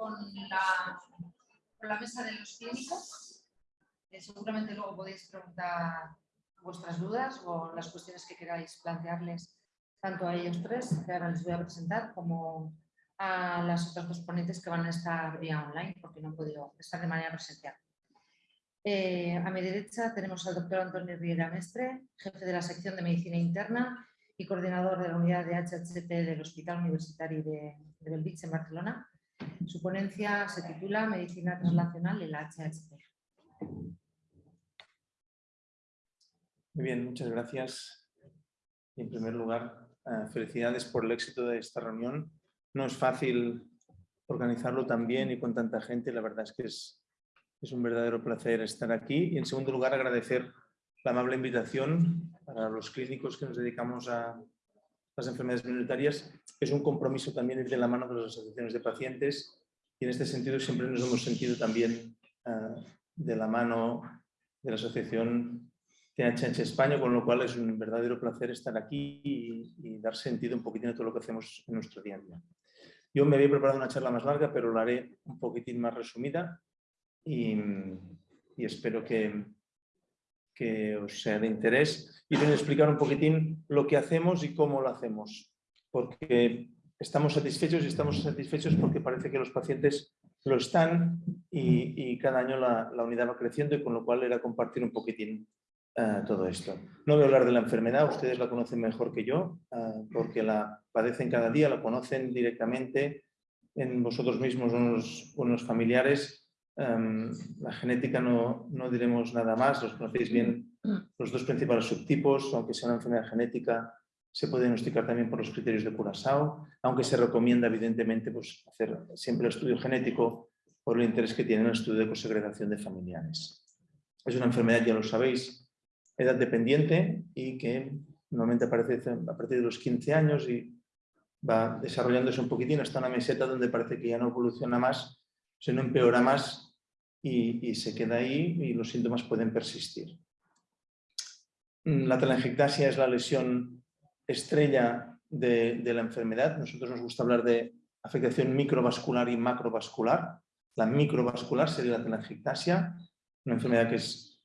con la, mesa de los clínicos. Seguramente luego podéis preguntar vuestras dudas o las cuestiones que queráis plantearles tanto a ellos tres, que ahora les voy a presentar, como a las otras dos ponentes que van a estar vía online, porque no han podido estar de manera presencial. Eh, a mi derecha tenemos al doctor Antonio Riera Mestre, jefe de la sección de Medicina Interna y coordinador de la unidad de HHP del Hospital Universitario de, de en Barcelona. Su ponencia se titula Medicina Translacional y la HHP. Muy bien, muchas gracias. En primer lugar, eh, felicidades por el éxito de esta reunión. No es fácil organizarlo tan bien y con tanta gente, la verdad es que es, es un verdadero placer estar aquí. Y en segundo lugar, agradecer la amable invitación para los clínicos que nos dedicamos a las enfermedades minoritarias. Es un compromiso también ir de la mano de las asociaciones de pacientes y en este sentido siempre nos hemos sentido también eh, de la mano de la asociación THH España, con lo cual es un verdadero placer estar aquí y, dar sentido un poquitín a todo lo que hacemos en nuestro día a día. Yo me había preparado una charla más larga, pero la haré un poquitín más resumida y, espero que, que os sea de interés. Y a explicar un poquitín lo que hacemos y cómo lo hacemos, porque estamos satisfechos y estamos satisfechos porque parece que los pacientes lo están y, cada año la, la, unidad va creciendo y con lo cual era compartir un poquitín eh, todo esto. No voy a hablar de la enfermedad, ustedes la conocen mejor que yo, eh, porque la padecen cada día, la conocen directamente en vosotros mismos, unos, unos familiares. Em, la genética no, no, diremos nada más, los conocéis bien los dos principales subtipos, aunque sea una enfermedad genética, se puede diagnosticar también por los criterios de Curaçao, aunque se recomienda evidentemente pues, hacer siempre el estudio genético por el interés que tiene el estudio de cosegregación de familiares. Es una enfermedad, ya lo sabéis, edad dependiente y que normalmente aparece a partir de los 15 años y va desarrollándose un poquitín hasta una meseta donde parece que ya no evoluciona más, se no empeora más y, se queda ahí y los síntomas pueden persistir. La telangiectasia es la lesión estrella de, la enfermedad. Nosotros nos gusta hablar de afectación microvascular y macrovascular. La microvascular sería la telangiectasia, una enfermedad que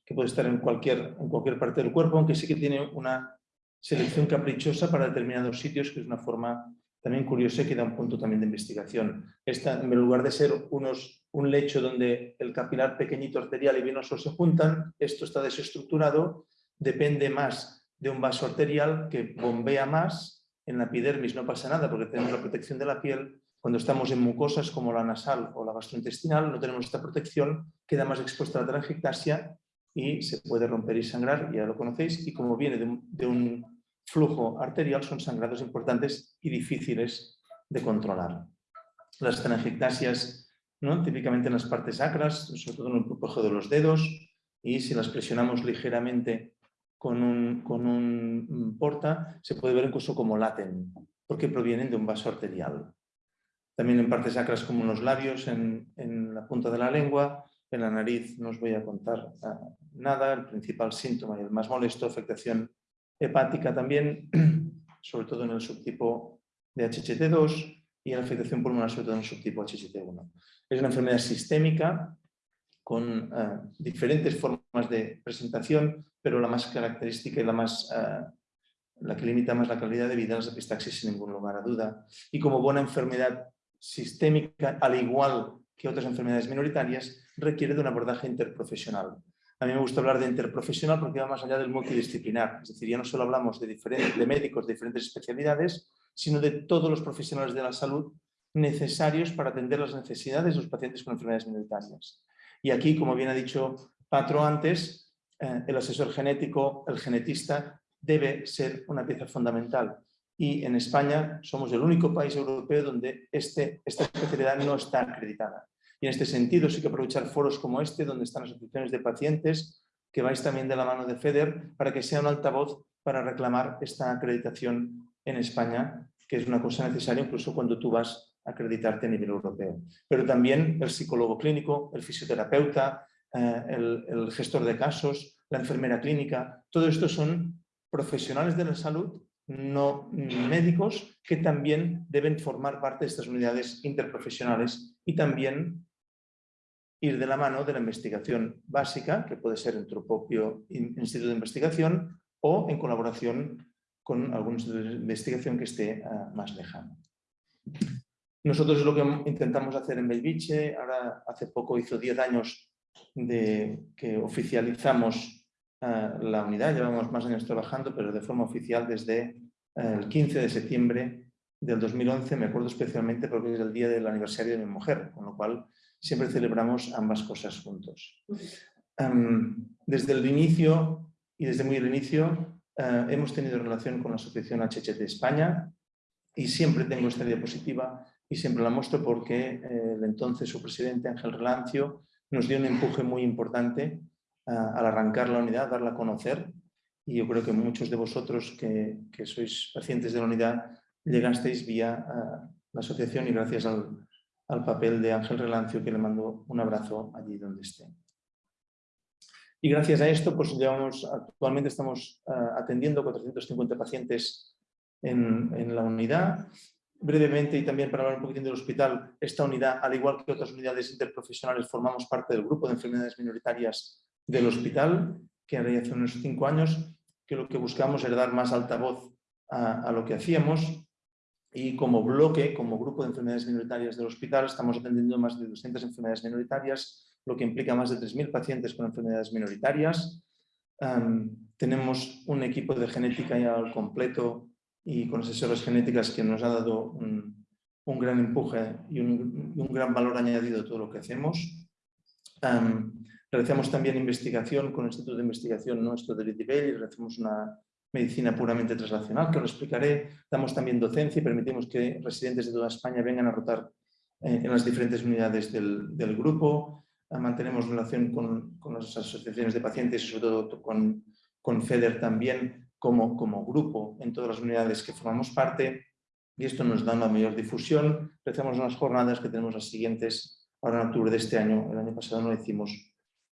que puede estar en cualquier, en cualquier parte del cuerpo, aunque sí que tiene una selección caprichosa para determinados sitios, que es una forma también curiosa que da un punto también de investigación. Esta, en lugar de ser unos, un lecho donde el capilar pequeñito arterial y venoso se juntan, esto está desestructurado, depende más de un vaso arterial que bombea más, en la epidermis no pasa nada porque tenemos la protección de la piel, cuando estamos en mucosas como la nasal o la gastrointestinal no tenemos esta protección, queda más expuesta la telangiectasia y se puede romper y sangrar, ya lo conocéis, y como viene de un, flujo arterial son sangrados importantes y difíciles de controlar. Las telangiectasias, ¿no? típicamente en las partes sacras, sobre todo en el pujo de los dedos, y si las presionamos ligeramente con un, con un porta, se puede ver incluso como laten, porque provienen de un vaso arterial. También en partes sacras como en los labios, en, en la punta de la lengua, en la nariz no os voy a contar ah, nada, el principal síntoma y el más molesto, afectación hepática también, sobre todo en el subtipo de HCT2 y en la afectación pulmonar, sobre todo en el subtipo HCT1. Es una enfermedad sistémica con ah, diferentes formas de presentación, pero la más característica y la, más, ah, la que limita más la calidad de vida es la epistaxis sin ningún lugar a duda. Y como buena enfermedad sistémica, al igual que otras enfermedades minoritarias, requiere de un abordaje interprofesional. A mí me gusta hablar de interprofesional porque va más allá del multidisciplinar, es decir, ya no solo hablamos de, diferentes, de médicos de diferentes especialidades, sino de todos los profesionales de la salud necesarios para atender las necesidades de los pacientes con enfermedades minoritarias. Y aquí, como bien ha dicho Patro antes, eh, el asesor genético, el genetista, debe ser una pieza fundamental. Y en España somos el único país europeo donde este, esta especialidad no está acreditada. Y en este sentido sí que aprovechar foros como este, donde están las asociaciones de pacientes, que vais también de la mano de FEDER, para que sea un altavoz para reclamar esta acreditación en España, que es una cosa necesaria incluso cuando tú vas a acreditarte a nivel europeo. Pero también el psicólogo clínico, el fisioterapeuta, eh, el, el gestor de casos, la enfermera clínica, todo esto son profesionales de la salud no médicos que también deben formar parte de estas unidades interprofesionales y también ir de la mano de la investigación básica, que puede ser en tu propio instituto de investigación o en colaboración con algún instituto de investigación que esté ah, más lejano. Nosotros lo que intentamos hacer en Belviche, ahora hace poco hizo 10 años de que oficializamos ah, la unidad, llevamos más años trabajando, pero de forma oficial desde ah, el 15 de septiembre del 2011, me acuerdo especialmente porque es el día del aniversario de mi mujer, con lo cual siempre celebramos ambas cosas juntos. desde el inicio y desde muy el inicio ah, hemos tenido relación con la Asociación HHT España y siempre tengo esta diapositiva y siempre la muestro porque eh, el entonces su presidente Ángel Relancio nos dio un empuje muy importante ah, al arrancar la unidad, darla a conocer y yo creo que muchos de vosotros que, sois pacientes de la unidad llegasteis vía ah, la asociación y gracias al, al papel de Ángel Relancio que le mando un abrazo allí donde esté. Y gracias a esto, pues llevamos, actualmente estamos ah, atendiendo 450 pacientes en, la unidad. Brevemente y también para hablar un poquitín del hospital, esta unidad, al igual que otras unidades interprofesionales, formamos parte del grupo de enfermedades minoritarias del hospital, que hace unos cinco años, que lo que buscamos era dar más altavoz a, a lo que hacíamos, y como bloque, como grupo de enfermedades minoritarias del hospital, estamos atendiendo más de 200 enfermedades minoritarias, lo que implica más de 3.000 pacientes con enfermedades minoritarias. tenemos un equipo de genética ya al completo y con asesoras genéticas que nos ha dado un, gran empuje y un, gran valor añadido a todo lo que hacemos. realizamos también investigación con el Instituto de Investigación nuestro de Litibel y realizamos una medicina puramente translacional, que os explicaré. Damos también docencia y permitimos que residentes de toda España vengan a rotar eh, en las diferentes unidades del, grupo. Ah, mantenemos relación con, las asociaciones de pacientes y sobre todo con, con FEDER también como, como grupo en todas las unidades que formamos parte y esto nos da una mayor difusión. Realizamos unas jornadas que tenemos las siguientes ahora en octubre de este año. El año pasado no lo hicimos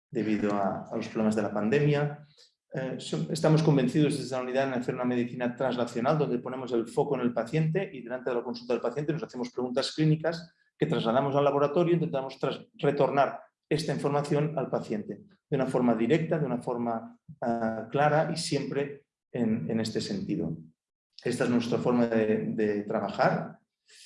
debido a, a los problemas de la pandemia. Eh, estamos convencidos desde la unidad en hacer una medicina translacional donde ponemos el foco en el paciente y delante de la consulta del paciente nos hacemos preguntas clínicas que trasladamos al laboratorio e intentamos retornar esta información al paciente de una forma directa, de una forma ah, clara y siempre en, este sentido. Esta es nuestra forma de, de trabajar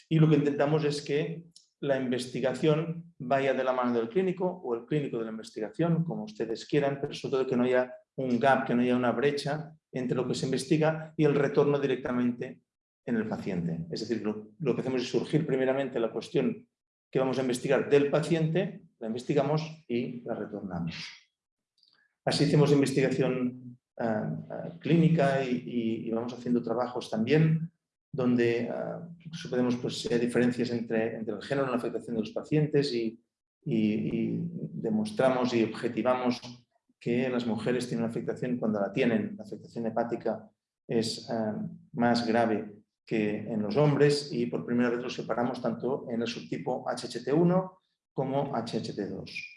y lo que intentamos es que la investigación vaya de la mano del clínico o el clínico de la investigación, como ustedes quieran, pero sobre todo que no haya un gap, que no haya una brecha entre lo que se investiga y el retorno directamente en el paciente. Es decir, lo, que hacemos es surgir primeramente la cuestión que vamos a investigar del paciente, la investigamos y la retornamos. Así hacemos investigación ah, ah, clínica y, vamos haciendo trabajos también donde uh, podemos pues, diferencias entre, entre, el género y la afectación de los pacientes y, y demostramos y objetivamos que las mujeres tienen una afectación cuando la tienen, la afectación hepática es eh, más grave que en los hombres y por primera vez lo separamos tanto en el subtipo HHT1 como HHT2.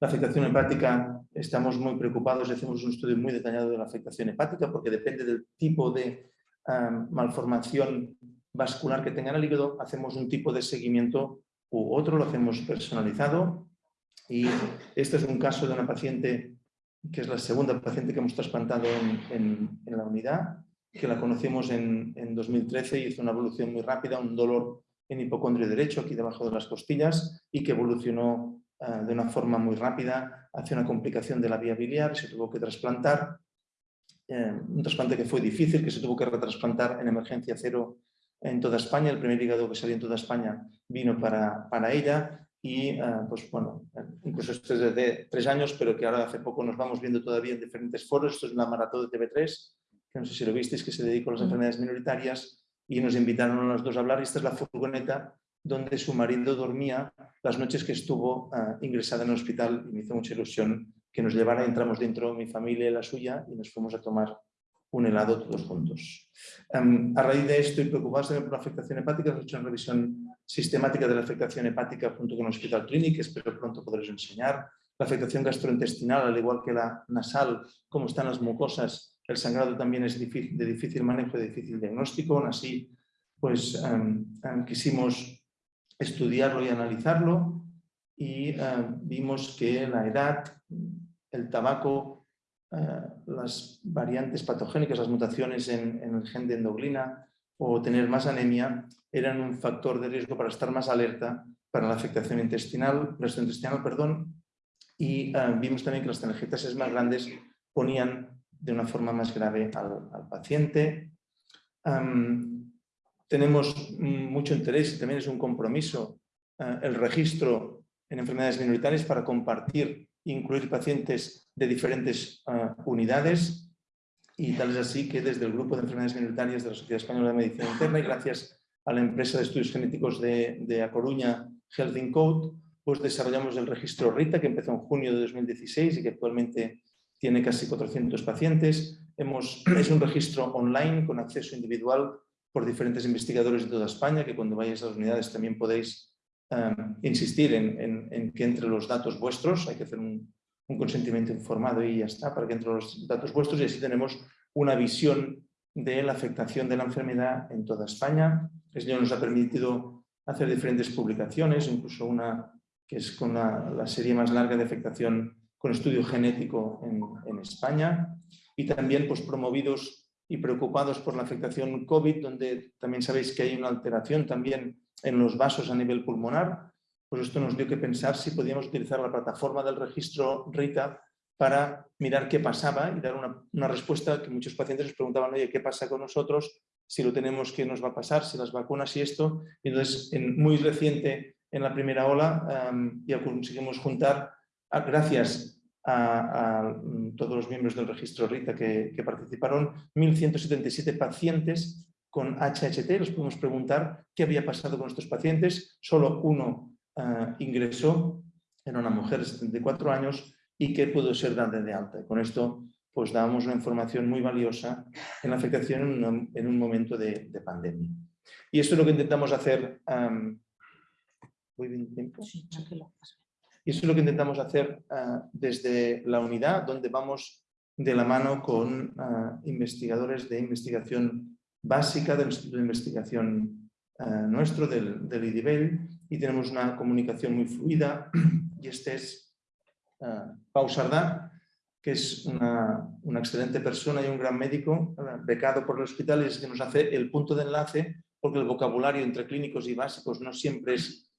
La afectación hepática, estamos muy preocupados, hacemos un estudio muy detallado de la afectación hepática porque depende del tipo de eh, malformación vascular que tenga en el hígado, hacemos un tipo de seguimiento u otro, lo hacemos personalizado y este es un caso de una paciente que es la segunda paciente que hemos trasplantado en, la unidad, que la conocimos en, 2013 y hizo una evolución muy rápida, un dolor en hipocondrio derecho, aquí debajo de las costillas, y que evolucionó ah, de una forma muy rápida hacia una complicación de la vía biliar, se tuvo que trasplantar, eh, un trasplante que fue difícil, que se tuvo que retrasplantar en emergencia cero en toda España, el primer hígado que salió en toda España vino para, para ella, y eh, pues bueno, incluso esto es desde tres años, pero que ahora hace poco nos vamos viendo todavía en diferentes foros, esto es una maratón de TV3, que no sé si lo visteis, que se dedicó a las enfermedades minoritarias y nos invitaron a los dos a hablar esta es la furgoneta donde su marido dormía las noches que estuvo uh, ingresada en el hospital y me hizo mucha ilusión que nos llevara, entramos dentro, mi familia y la suya y nos fuimos a tomar un helado todos juntos. Um, a raíz de esto y preocupados por la afectación hepática, hemos hecho una revisión sistemática de la afectación hepática junto con el Hospital Clínic, espero pronto poderos enseñar. La afectación gastrointestinal, al igual que la nasal, cómo están las mucosas el sangrado también es difícil, de difícil manejo, de difícil diagnóstico, aún así pues em, em, quisimos estudiarlo y analizarlo y em, vimos que la edad, el tabaco, eh, las variantes patogénicas, las mutaciones en, el gen de endoglina o tener más anemia eran un factor de riesgo para estar más alerta para la afectación intestinal, intestinal perdón, y vimos también que las telangiectasias más grandes ponían de una forma más grave al, paciente. tenemos mucho interés y también es un compromiso eh, el registro en enfermedades minoritarias para compartir e incluir pacientes de diferentes eh, unidades y tal es así que desde el grupo de enfermedades minoritarias de la Sociedad Española de Medicina Interna y gracias a la empresa de estudios genéticos de, de A Coruña, Health Code, pues desarrollamos el registro RITA que empezó en junio de 2016 y que actualmente tiene casi 400 pacientes. Hemos, es un registro online con acceso individual por diferentes investigadores de toda España, que cuando vayáis a las unidades también podéis em, insistir en, que entre los datos vuestros, hay que hacer un, consentimiento informado y ya está, para que entre los datos vuestros y así tenemos una visión de la afectación de la enfermedad en toda España. Esto nos ha permitido hacer diferentes publicaciones, incluso una que es con la serie más larga de afectación con estudio genético en, España y también pues, promovidos y preocupados por la afectación COVID, donde también sabéis que hay una alteración también en los vasos a nivel pulmonar, pues esto nos dio que pensar si podíamos utilizar la plataforma del registro RITA para mirar qué pasaba y dar una, respuesta que muchos pacientes nos preguntaban, oye, ¿qué pasa con nosotros? Si lo tenemos, ¿qué nos va a pasar? Si las vacunas y esto. Y entonces, en, muy reciente, en la primera ola, ya conseguimos juntar gracias a, mm, todos los miembros del registro RITA que, participaron, 1.177 pacientes con HHT, les pudimos preguntar qué había pasado con estos pacientes, solo uno ah, ingresó, era una mujer de 74 años y que pudo ser dada de alta. con esto pues dábamos una información muy valiosa en la afectación en un, momento de, pandemia. Y esto es lo que intentamos hacer. ¿Voy bien tiempo? Sí, tranquilo. Y eso es lo que intentamos hacer ah, desde la unidad, donde vamos de la mano con ah, investigadores de investigación básica del Instituto de Investigación ah, nuestro, del, del IDIBEL, y tenemos una comunicación muy fluida. Y este es Pau Sardá, que es una, una, excelente persona y un gran médico, becado por el hospital, y es que nos hace el punto de enlace, porque el vocabulario entre clínicos y básicos no siempre es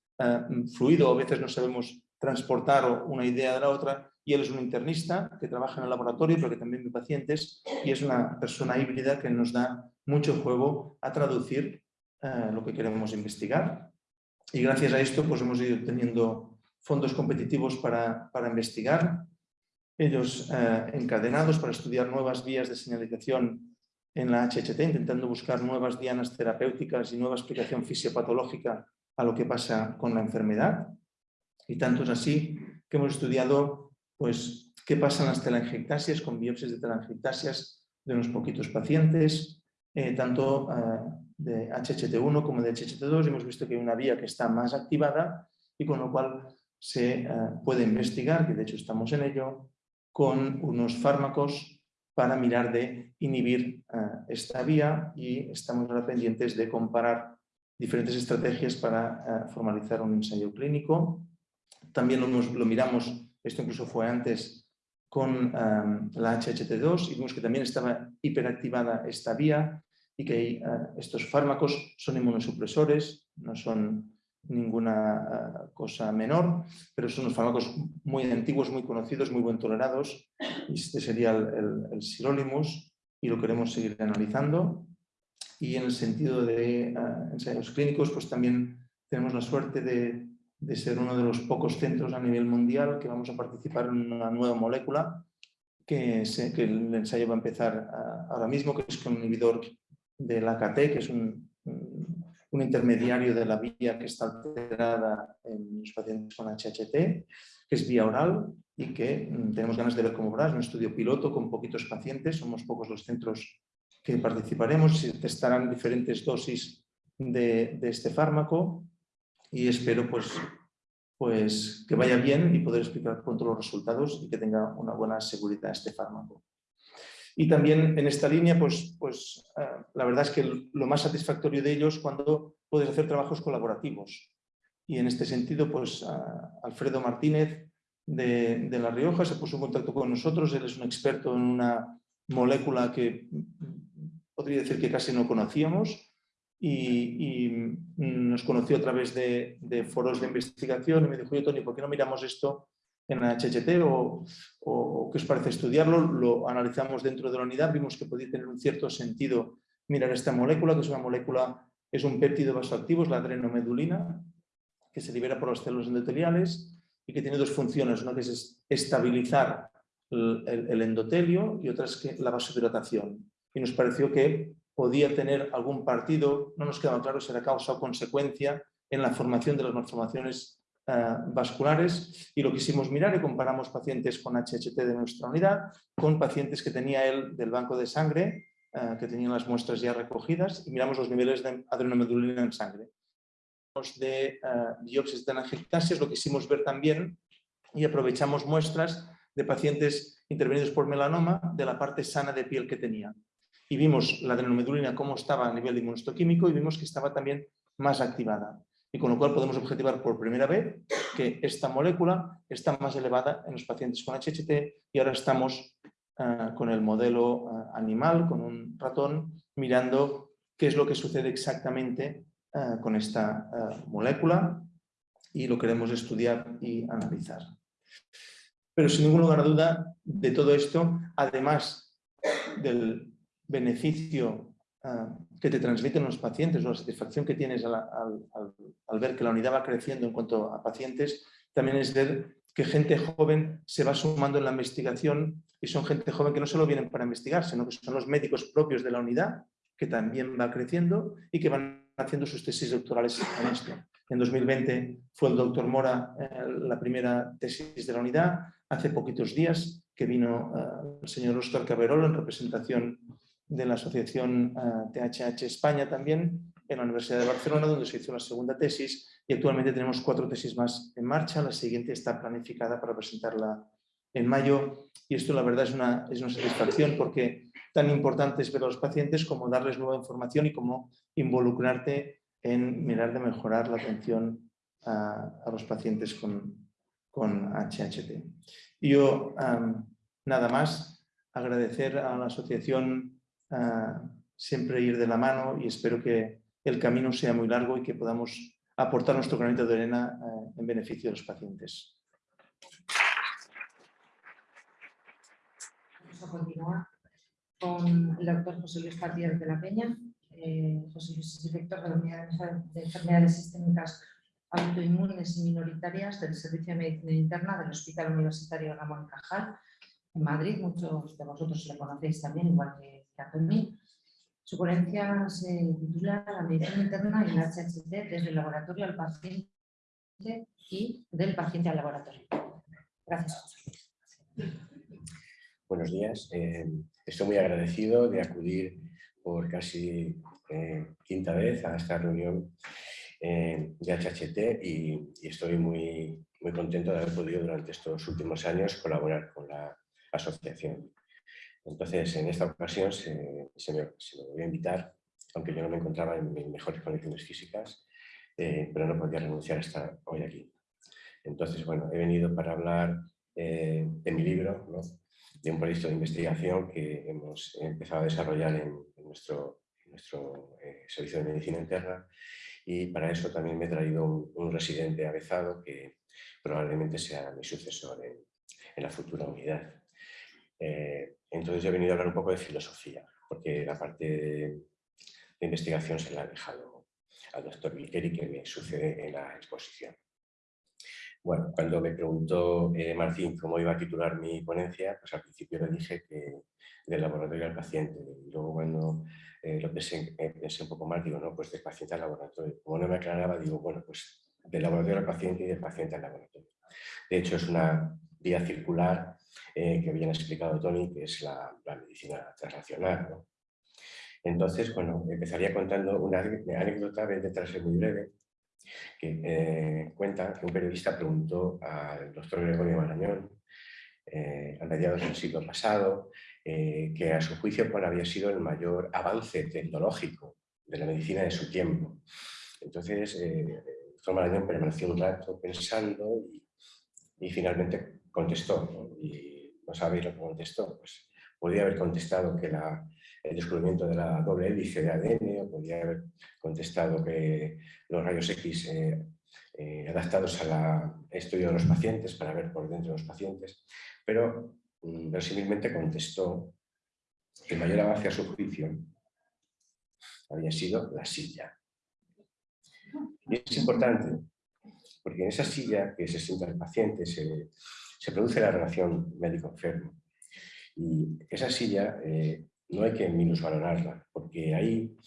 fluido, a veces no sabemos transportar una idea de la otra y él es un internista que trabaja en el laboratorio pero que también ve pacientes y es una persona híbrida que nos da mucho juego a traducir eh, lo que queremos investigar y gracias a esto pues hemos ido teniendo fondos competitivos para, para investigar ellos eh, encadenados para estudiar nuevas vías de señalización en la HHT, intentando buscar nuevas dianas terapéuticas y nueva explicación fisiopatológica a lo que pasa con la enfermedad. Y tanto es así que hemos estudiado pues, qué pasa en las telangiectasias con biopsias de telangiectasias de unos poquitos pacientes, eh, tanto eh, de HHT1 como de HHT2. Hemos visto que hay una vía que está más activada y con lo cual se eh, puede investigar, que de hecho estamos en ello, con unos fármacos para mirar de inhibir esta vía y estamos ahora pendientes de comparar diferentes estrategias para formalizar un ensayo clínico también lo, miramos, esto incluso fue antes, con la HHT2 y vimos que también estaba hiperactivada esta vía y que ah, estos fármacos son inmunosupresores, no son ninguna ah, cosa menor, pero son unos fármacos muy antiguos, muy conocidos, muy buen tolerados. Este sería el, el, sirolimus y lo queremos seguir analizando. Y en el sentido de ah, ensayos clínicos, pues también tenemos la suerte de de ser uno de los pocos centros a nivel mundial que vamos a participar en una nueva molécula que, el ensayo va a empezar ahora mismo, que es un inhibidor del AKT, que es un, un, intermediario de la vía que está alterada en los pacientes con HHT, que es vía oral y que mm, tenemos ganas de ver cómo va. Es un estudio piloto con poquitos pacientes, somos pocos los centros que participaremos, y testarán diferentes dosis de, de este fármaco y espero pues, pues que vaya bien y poder explicar pronto los resultados y que tenga una buena seguridad este fármaco. Y también en esta línea, pues, pues eh, la verdad es que lo más satisfactorio de ellos es cuando puedes hacer trabajos colaborativos. Y en este sentido, pues Alfredo Martínez de, de, La Rioja se puso en contacto con nosotros. Él es un experto en una molécula que podría decir que casi no conocíamos y, nos conoció a través de, foros de investigación y me dijo, yo Tony, ¿por qué no miramos esto en HHT o, o, qué os parece estudiarlo? Lo analizamos dentro de la unidad, vimos que podía tener un cierto sentido mirar esta molécula, que es una molécula, es un péptido vasoactivo, es la adrenomedulina, que se libera por las células endoteliales y que tiene dos funciones, una que es estabilizar el, el endotelio y otra es que la vasodilatación. Y nos pareció que podía tener algún partido, no nos quedaba claro si era causa o consecuencia en la formación de las malformaciones eh, vasculares y lo quisimos mirar y comparamos pacientes con HHT de nuestra unidad con pacientes que tenía él del banco de sangre, eh, que tenían las muestras ya recogidas y miramos los niveles de adrenomedulina en sangre. De uh, biopsias de angiotensas lo quisimos ver también y aprovechamos muestras de pacientes intervenidos por melanoma de la parte sana de piel que tenía y vimos la adrenomedulina cómo estaba a nivel de inmunohistoquímico y vimos que estaba también más activada. Y con lo cual podemos objetivar por primera vez que esta molécula está más elevada en los pacientes con HHT y ahora estamos eh, con el modelo eh, animal, con un ratón, mirando qué es lo que sucede exactamente eh, con esta molécula y lo queremos estudiar y analizar. Pero sin ningún lugar a duda de todo esto, además del beneficio ah, que te transmiten los pacientes o la satisfacción que tienes al, ver que la unidad va creciendo en cuanto a pacientes, también es ver que gente joven se va sumando en la investigación y son gente joven que no solo vienen para investigar, sino que son los médicos propios de la unidad, que también va creciendo y que van haciendo sus tesis doctorales en esto. En 2020 fue el doctor Mora eh, la primera tesis de la unidad. Hace poquitos días que vino eh, el señor Oscar Caberolo en representación de la Asociación THH eh, España también, en la Universidad de Barcelona, donde se hizo la segunda tesis y actualmente tenemos cuatro tesis más en marcha. La siguiente está planificada para presentarla en mayo y esto la verdad es una, es una satisfacción porque tan importante es ver a los pacientes como darles nueva información y como involucrarte en mirar de mejorar la atención a, los pacientes con, con HHT. yo, nada más, agradecer a la asociación siempre ir de la mano y espero que el camino sea muy largo y que podamos aportar nuestro granito de arena eh, en beneficio de los pacientes. Vamos a continuar con el doctor José Luis Partier de la Peña. Eh, José Luis es director de la Unidad de Enfermedades Sistémicas Autoinmunes y Minoritarias del Servicio de Medicina Interna del Hospital Universitario Ramón Cajal en Madrid. Muchos de vosotros le conocéis también, igual que su ponencia se titula La medicina interna y la HHT desde el laboratorio al paciente y del paciente al laboratorio. Gracias. Buenos días. Eh, estoy muy agradecido de acudir por casi eh, quinta vez a esta reunión eh, de HHT y, y, estoy muy, muy contento de haber podido durante estos últimos años colaborar con la asociación. Entonces, en esta ocasión se, me, voy a invitar, aunque yo no me encontraba en mis mejores condiciones físicas, eh, pero no podía renunciar a estar hoy aquí. Entonces, bueno, he venido para hablar eh, de mi libro, de un proyecto de investigación que hemos empezado a desarrollar en, nuestro, nuestro eh, servicio de medicina interna y para eso también me he traído un, residente avezado que probablemente sea mi sucesor en, la futura unidad. Entonces he venido a hablar un poco de filosofía, porque la parte de, investigación se la ha dejado al doctor Vilkeri, que me sucede en la exposición. Bueno, cuando me preguntó eh, Martín cómo iba a titular mi ponencia, pues al principio le dije que del laboratorio al paciente. Y luego cuando eh, lo pensé, pensé, un poco más, digo, no, pues del paciente al laboratorio. Como no me aclaraba, digo, bueno, pues del laboratorio al paciente y del paciente al laboratorio. De hecho, es una vía circular eh, que bien explicado Tony, que es la, medicina transnacional. Entonces, bueno, empezaría contando una anécdota, de ser muy breve, que eh, cuenta que un periodista preguntó al doctor Gregorio Marañón, eh, a mediados del siglo pasado, eh, que a su juicio pues, había sido el mayor avance tecnológico de la medicina de su tiempo. Entonces, eh, el doctor Marañón permaneció un rato pensando y, finalmente contestó. Y no sabéis lo que contestó. Pues podría haber contestado que el descubrimiento de la doble hélice de ADN, o podría haber contestado que los rayos X eh, eh, adaptados al estudio de los pacientes para ver por dentro de los pacientes, pero mm, verosímilmente contestó que mayor avance a su juicio había sido la silla. Y es importante, porque en esa silla que se sienta el paciente se, produce la relación médico-enfermo. Y esa silla eh, no hay que minusvalorarla, porque ahí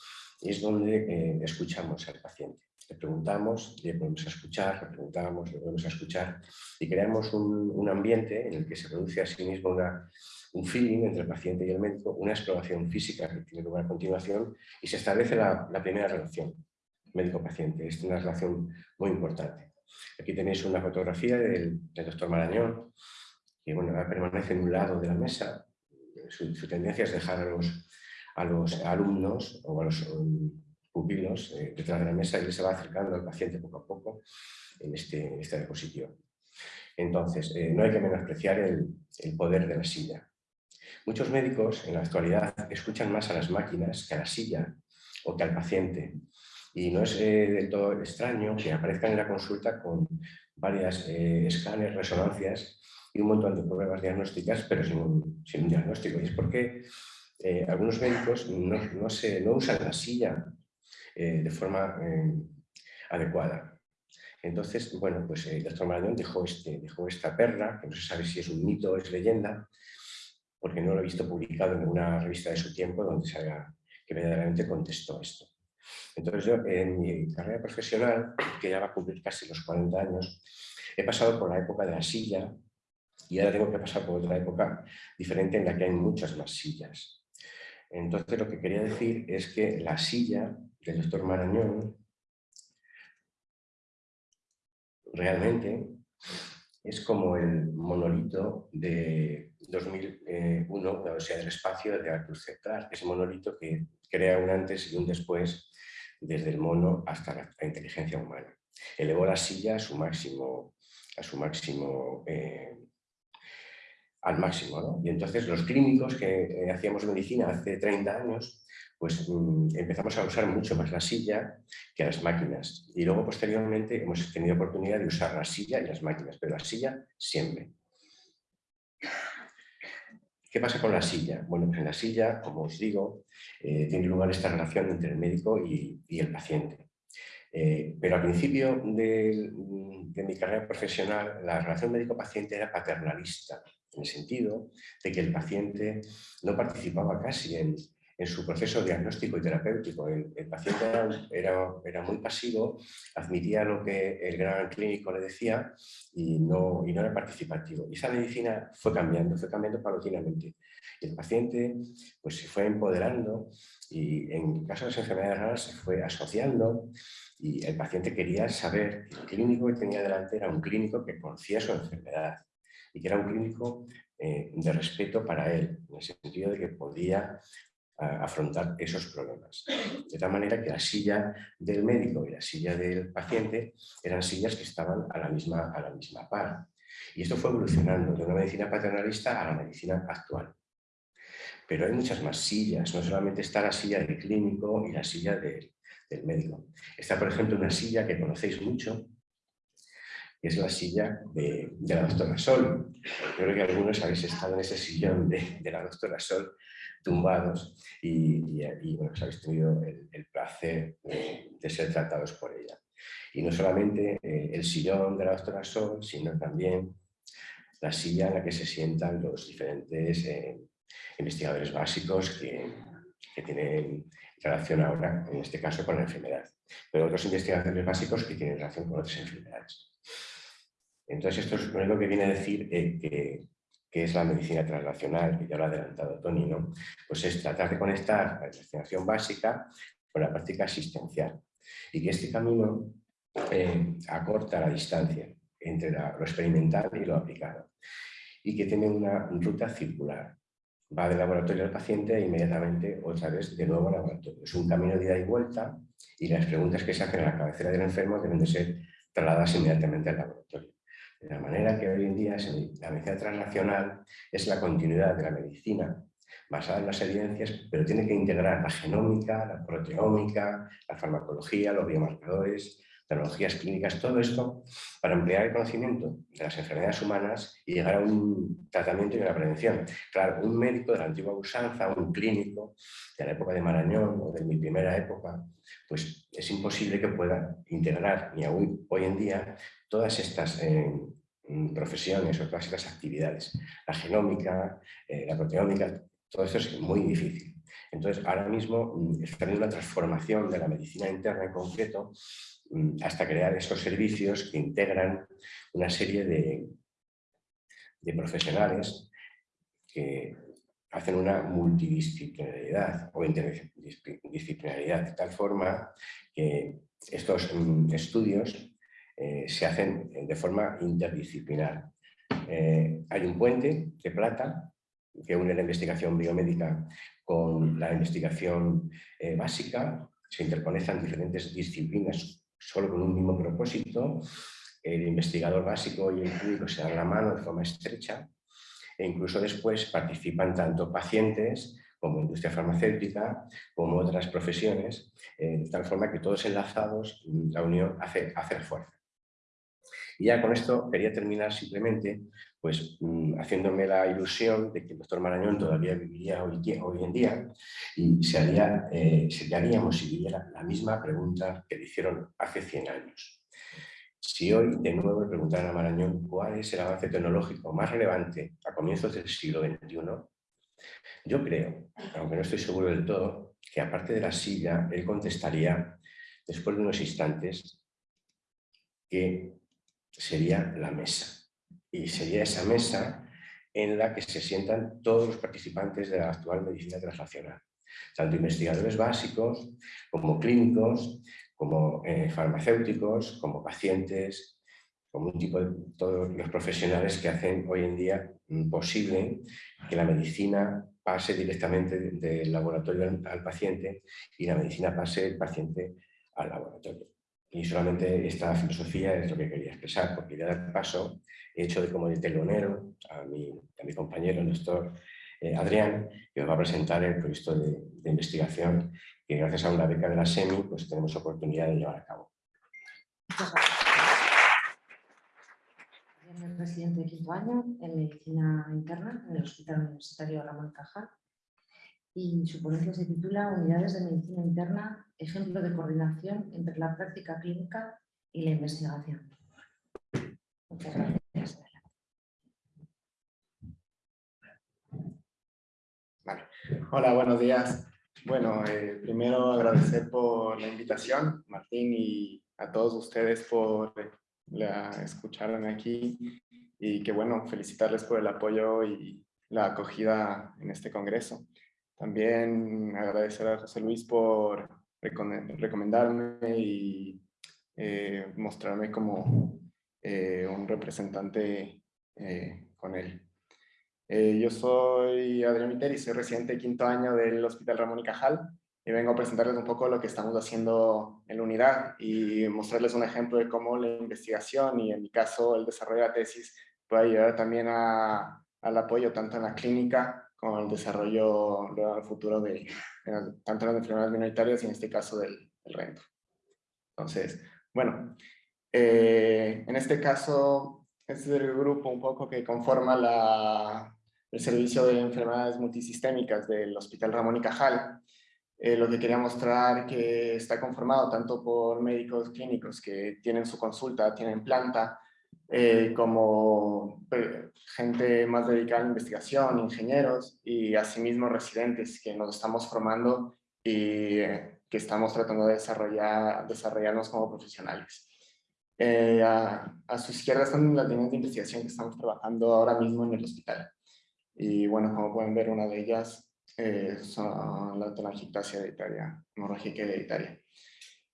es donde eh, escuchamos al paciente. Le preguntamos, le podemos escuchar, le preguntamos, le podemos escuchar y creamos un, ambiente en el que se produce a sí mismo una, un feeling entre el paciente y el médico, una exploración física que tiene lugar a continuación y se establece la, primera relación médico-paciente. Es una relación muy importante. Aquí tenéis una fotografía del, doctor Marañón, que bueno, permanece en un lado de la mesa. Su, tendencia es dejar a los, a los alumnos o a los pupilos eh, detrás de la mesa y él se va acercando al paciente poco a poco en, este, esta diapositiva. Entonces, eh, no hay que menospreciar el, poder de la silla. Muchos médicos en la actualidad escuchan más a las máquinas que a la silla o que al paciente. Y no es eh, del todo extraño que aparezcan en la consulta con varias escáneres, resonancias y un montón de pruebas diagnósticas, pero sin un, diagnóstico. Y es porque algunos médicos no, no, usan la silla eh, de forma eh, adecuada. Entonces, bueno, pues el doctor Marañón dejó, este, dejó esta perla, que no se sabe si es un mito o es leyenda, porque no lo he visto publicado en ninguna revista de su tiempo donde se haga, que verdaderamente contestó esto. Entonces yo en mi carrera profesional, que ya va a cumplir casi los 40 años, he pasado por la época de la silla y ahora tengo que pasar por otra época diferente en la que hay muchas más sillas. Entonces lo que quería decir es que la silla del doctor Marañón realmente es como el monolito de 2001, la Odisea del Espacio de Arthur C. Clarke, ese monolito que crea un antes y un después desde el mono hasta la, inteligencia humana. Elevó la silla a su máximo, a su máximo eh, al máximo. Y entonces los clínicos que eh, hacíamos medicina hace 30 años pues mm, empezamos a usar mucho más la silla que las máquinas. Y luego posteriormente hemos tenido oportunidad de usar la silla y las máquinas, pero la silla siempre. ¿Qué pasa con la silla? Bueno, pues en la silla, como os digo, eh, tiene lugar esta relación entre el médico y, el paciente. Eh, pero al principio de, de, mi carrera profesional, la relación médico-paciente era paternalista, en el sentido de que el paciente no participaba casi en, en su proceso diagnóstico y terapéutico. El, paciente era, era, muy pasivo, admitía lo que el gran clínico le decía y no, y no era participativo. Y esa medicina fue cambiando, fue cambiando paulatinamente. Y el paciente pues, se fue empoderando y en caso de las enfermedades raras se fue asociando y el paciente quería saber que el clínico que tenía delante era un clínico que conocía su enfermedad y que era un clínico eh, de respeto para él, en el sentido de que podía afrontar esos problemas. De tal manera que la silla del médico y la silla del paciente eran sillas que estaban a la misma, a la misma par. Y esto fue evolucionando de una medicina paternalista a la medicina actual. Pero hay muchas más sillas, no solamente está la silla del clínico y la silla del, médico. Está, por ejemplo, una silla que conocéis mucho, que es la silla de, la doctora Sol. Yo creo que algunos habéis estado en ese sillón de, de la doctora Sol tumbados y, bueno, pues habéis tenido el, placer de, ser tratados por ella. Y no solamente eh, el sillón de la doctora Sol, sino también la silla en la que se sientan los diferentes eh, investigadores básicos que, que, tienen relación ahora, en este caso, con la enfermedad. Pero otros investigadores básicos que tienen relación con otras enfermedades. Entonces, esto es lo que viene a decir eh, que que es la medicina translacional, que ya lo ha adelantado Tony, ¿no? pues es tratar de conectar la investigación básica con la práctica asistencial y que este camino eh, acorta la distancia entre lo experimental y lo aplicado y que tiene una ruta circular. va del laboratorio al paciente e inmediatamente otra vez de nuevo al laboratorio. Es un camino de ida y vuelta y las preguntas que se hacen en la cabecera del enfermo deben de ser trasladadas inmediatamente al laboratorio. De la manera que hoy en día la medicina transnacional es la continuidad de la medicina basada en las evidencias, pero tiene que integrar la genómica, la proteómica, la farmacología, los biomarcadores, tecnologías clínicas, todo esto para emplear el conocimiento de las enfermedades humanas y llegar a un tratamiento y una prevención. Claro, un médico de la antigua usanza, un clínico de la época de Marañón o de mi primera época, pues es imposible que pueda integrar, ni hoy en día, todas estas eh, profesiones o todas estas actividades. La genómica, eh, la proteómica, todo esto es muy difícil. Entonces, ahora mismo mm, está habiendo una transformación de la medicina interna en concreto Mm, hasta crear esos servicios que integran una serie de, profesionales que hacen una multidisciplinaridad o interdisciplinaridad de tal forma que estos mm, estudios eh, se hacen de forma interdisciplinar. Eh, hay un puente de plata que une la investigación biomédica con la investigación eh, básica, se interconectan diferentes disciplinas solo con un mismo propósito, el investigador básico y el clínico se dan la mano de forma estrecha e incluso después participan tanto pacientes como industria farmacéutica, como otras profesiones, eh, de tal forma que todos enlazados, la unión hace, hace fuerza. Y ya con esto quería terminar simplemente pues, mm, haciéndome la ilusión de que el doctor Marañón todavía viviría hoy, en día y se, haría, eh, se haríamos si viviera la misma pregunta que le hicieron hace 100 años. Si hoy de nuevo le preguntaran a Marañón cuál es el avance tecnológico más relevante a comienzos del siglo XXI, yo creo, aunque no estoy seguro del todo, que aparte de la silla, él contestaría, después de unos instantes, que sería la mesa. Y sería esa mesa en la que se sientan todos los participantes de la actual medicina transnacional, tanto investigadores básicos como clínicos, como eh, farmacéuticos, como pacientes, como un tipo de todos los profesionales que hacen hoy en día posible que la medicina pase directamente del laboratorio al paciente y la medicina pase del paciente al laboratorio. Y solamente esta filosofía es lo que quería expresar, porque ya de paso he hecho de como de telonero a mi, a mi compañero, el doctor eh, Adrián, que nos va a presentar el proyecto de, investigación que gracias a una beca de la SEMI pues tenemos oportunidad de llevar a cabo. residente de quinto año en medicina interna en el Hospital Universitario y su ponencia se titula Unidades de Medicina Interna, ejemplo de coordinación entre la práctica clínica y la investigación. Muchas gracias. Hola, buenos días. Bueno, eh, primero agradecer por la invitación, Martín, y a todos ustedes por la, escucharme aquí y que bueno, felicitarles por el apoyo y la acogida en este congreso. También agradecer a José Luis por recomendarme y eh, mostrarme como eh, un representante eh, con él. yo soy Adrián Miteri, soy residente de quinto año del Hospital Ramón y Cajal y vengo a presentarles un poco lo que estamos haciendo en la unidad y mostrarles un ejemplo de cómo la investigación y en mi caso el desarrollo de la tesis puede ayudar también a, al apoyo tanto en la clínica con el desarrollo al futuro de, tanto las enfermedades minoritarias y en este caso del, rento. Entonces, bueno, eh, en este caso, este es el grupo un poco que conforma la, el servicio de enfermedades multisistémicas del Hospital Ramón y Cajal. Eh, lo que quería mostrar que está conformado tanto por médicos clínicos que tienen su consulta, tienen planta, eh, como eh, gente más dedicada a la investigación, ingenieros y asimismo residentes que nos estamos formando y eh, que estamos tratando de desarrollar, desarrollarnos como profesionales. a, a, su izquierda están las líneas de investigación que estamos trabajando ahora mismo en el hospital. Y bueno, como pueden ver, una de ellas son la telangiectasia hereditaria, hemorrágica hereditaria,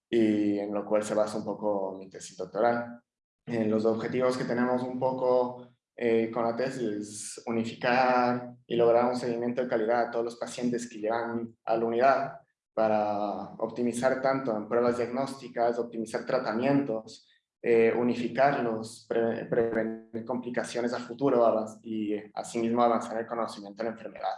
y en lo cual se basa un poco mi tesis doctoral. Eh, los objetivos que tenemos un poco eh, con la tesis es unificar y lograr un seguimiento de calidad a todos los pacientes que llegan a la unidad para optimizar tanto en pruebas diagnósticas, optimizar tratamientos, eh, unificarlos, prevenir complicaciones a futuro y asimismo avanzar el conocimiento de la enfermedad.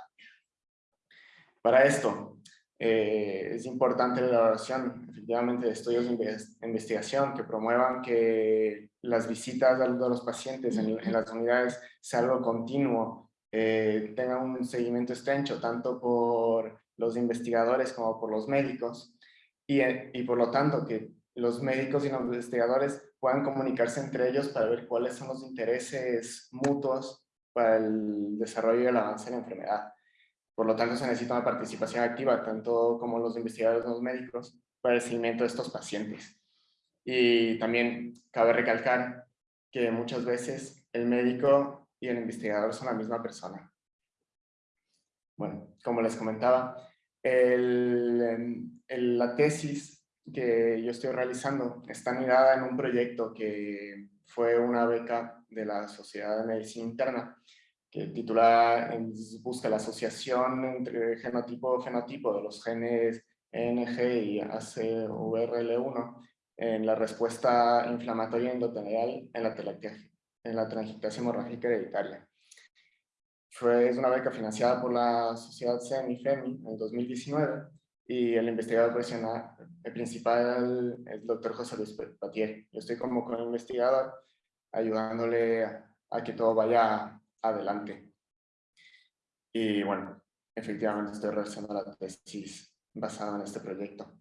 Para esto, eh, es importante la elaboración efectivamente de estudios de investigación que promuevan que las visitas de los pacientes en, las unidades sea algo continuo, eh, un seguimiento estrecho tanto por los investigadores como por los médicos y, y por lo tanto que los médicos y los investigadores puedan comunicarse entre ellos para ver cuáles son los intereses mutuos para el desarrollo y el avance de la enfermedad. Por lo tanto, se necesita una participación activa, tanto como los investigadores como los médicos, para el seguimiento de estos pacientes. Y también cabe recalcar que muchas veces el médico y el investigador son la misma persona. Bueno, como les comentaba, la tesis que yo estoy realizando está mirada en un proyecto que fue una beca de la Sociedad de Medicina Interna que titula busca la asociación entre genotipo-fenotipo de los genes NG y ACVRL1 en la respuesta inflamatoria endotelial en la, en la hemorrágica hereditaria. Fue, es una beca financiada por la Sociedad CEN y FEMI en 2019 y el investigador principal es el doctor José Luis Patier. Yo estoy como con investigador ayudándole a que todo vaya adelante. Y bueno, efectivamente estoy realizando la tesis basada en este proyecto.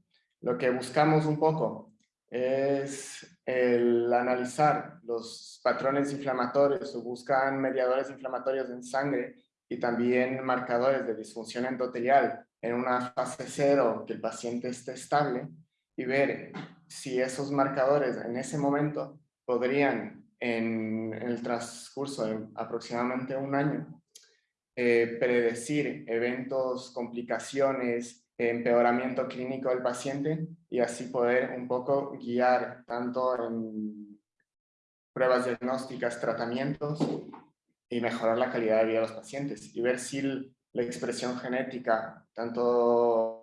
Lo que buscamos un poco es el analizar los patrones inflamatorios o buscan mediadores inflamatorios en sangre y también marcadores de disfunción endotelial en una fase cero que el paciente esté estable y ver si esos marcadores en ese momento podrían en, el transcurso de aproximadamente un año, eh, predecir eventos, complicaciones, empeoramiento clínico del paciente y así poder un poco guiar tanto en pruebas diagnósticas, tratamientos y mejorar la calidad de vida de los pacientes y ver si la expresión genética, tanto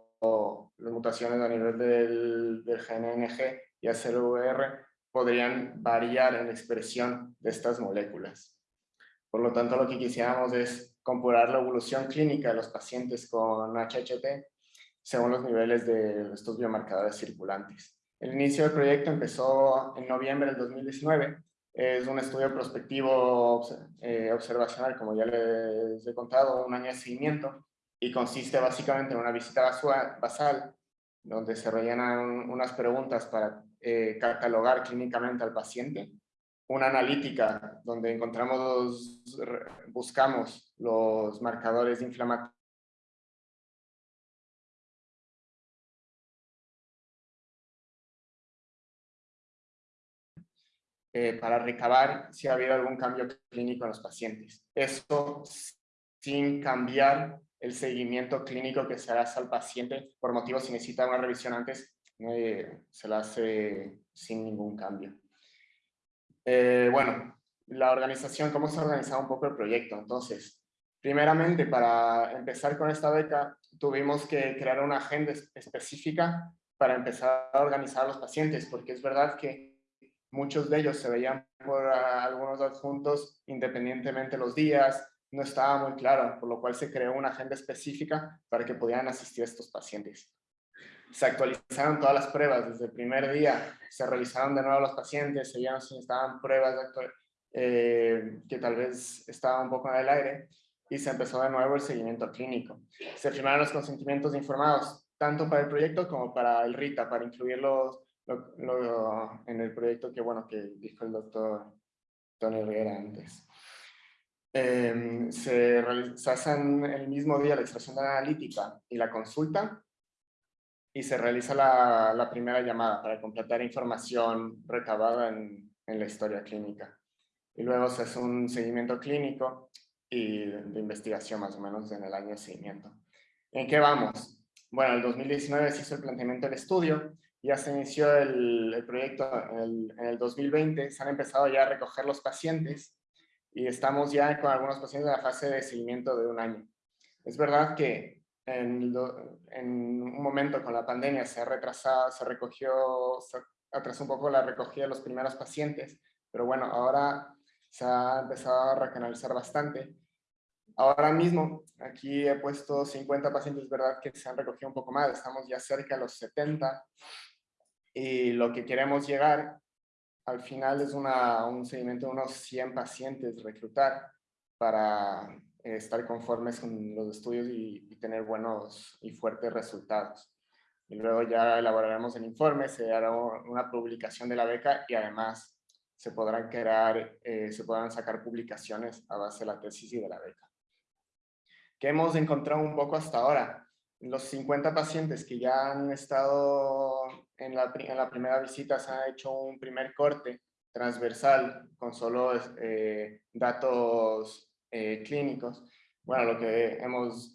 las mutaciones a nivel del, del gen NG y ACLVR podrían variar en la expresión de estas moléculas. Por lo tanto, lo que quisiéramos es compurar la evolución clínica de los pacientes con HHT según los niveles de estos biomarcadores circulantes. El inicio del proyecto empezó en noviembre del 2019. Es un estudio prospectivo eh, observacional, como ya les he contado, un año de seguimiento, y consiste básicamente en una visita basal, donde se rellenan unas preguntas para eh, catalogar clínicamente al paciente, una analítica donde encontramos, buscamos los marcadores inflamatorios eh, para recabar si ha habido algún cambio clínico en los pacientes. Eso sin cambiar el seguimiento clínico que se hará al paciente por motivos si necesita una revisión antes se la hace sin ningún cambio. Eh, bueno, la organización, ¿cómo se ha organizado un poco el proyecto? Entonces, primeramente, para empezar con esta beca, tuvimos que crear una agenda específica para empezar a organizar a los pacientes, porque es verdad que muchos de ellos se veían por algunos adjuntos independientemente los días, no estaba muy claro, por lo cual se creó una agenda específica para que pudieran asistir a estos pacientes se actualizaron todas las pruebas desde el primer día, se realizaron de nuevo los pacientes, se vieron si estaban pruebas eh, que tal vez estaban un poco en el aire y se empezó de nuevo el seguimiento clínico. Se firmaron los consentimientos informados tanto para el proyecto como para el RITA, para incluirlos en el proyecto que, bueno, que dijo el doctor Tony Rivera antes. Eh, se, se hacen el mismo día la extracción de la analítica y la consulta y se realiza la, primera llamada para completar información recabada en, la historia clínica. Y luego se hace un seguimiento clínico y de, investigación más o menos en el año de seguimiento. ¿En qué vamos? Bueno, en el 2019 se hizo el planteamiento del estudio, ya se inició el, proyecto en el, en el, 2020, se han empezado ya a recoger los pacientes y estamos ya con algunos pacientes en la fase de seguimiento de un año. Es verdad que en, en un momento con la pandemia se ha retrasado, se recogió, se atrasó un poco la recogida de los primeros pacientes, pero bueno, ahora se ha empezado a recanalizar bastante. Ahora mismo, aquí he puesto 50 pacientes, verdad que se han recogido un poco más, estamos ya cerca de los 70, y lo que queremos llegar al final es una, un seguimiento de unos 100 pacientes reclutar para estar conformes con los estudios y, tener buenos y fuertes resultados. Y luego ya elaboraremos el informe, se hará una publicación de la beca y además se podrán crear, eh, se podrán sacar publicaciones a base de la tesis y de la beca. ¿Qué hemos encontrado un poco hasta ahora? Los 50 pacientes que ya han estado en la, en la primera visita se ha hecho un primer corte transversal con solo eh, datos eh, clínicos. Bueno, lo que hemos,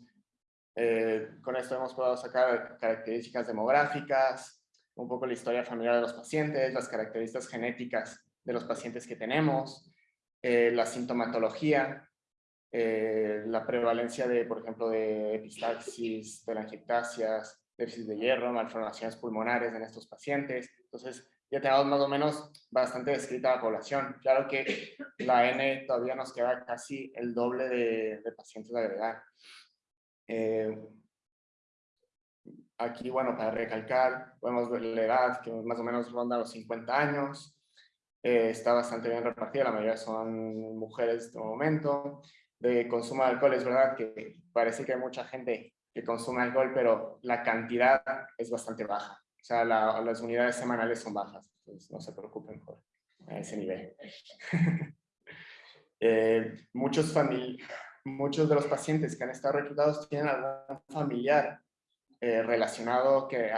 con esto hemos podido sacar características demográficas, un poco la historia familiar de los pacientes, las características genéticas de los pacientes que tenemos, eh, la sintomatología, eh, la prevalencia de, por ejemplo, de epistaxis, telangiectasias, déficit de hierro, malformaciones pulmonares en estos pacientes. Entonces, ya tenemos más o menos bastante descrita la población. Claro que la N todavía nos queda casi el doble de, pacientes a agregar. Eh, aquí, bueno, para recalcar, podemos ver la edad que más o menos ronda los 50 años. Eh, está bastante bien repartida, la mayoría son mujeres de momento. De consumo de alcohol, es verdad que parece que hay mucha gente que consume alcohol, pero la cantidad es bastante baja. O sea, las unidades semanales son bajas, entonces no se preocupen por ese nivel. eh, muchos, muchos de los pacientes que han estado reclutados tienen algún familiar eh, relacionado que,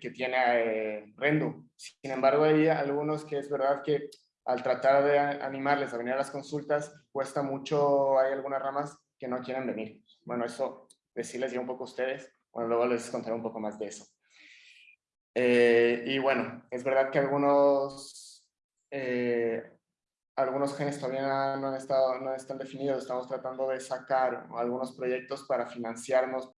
que tiene eh, Rendu. Sin embargo, hay algunos que es verdad que al tratar de animarles a venir a las consultas, cuesta mucho, hay algunas ramas que no quieren venir. Bueno, eso decirles ya un poco a ustedes, bueno, luego les contaré un poco más de eso. Eh, y bueno, es verdad que algunos, algunos genes todavía no, han estado, no están definidos, estamos tratando de sacar algunos proyectos para financiarnos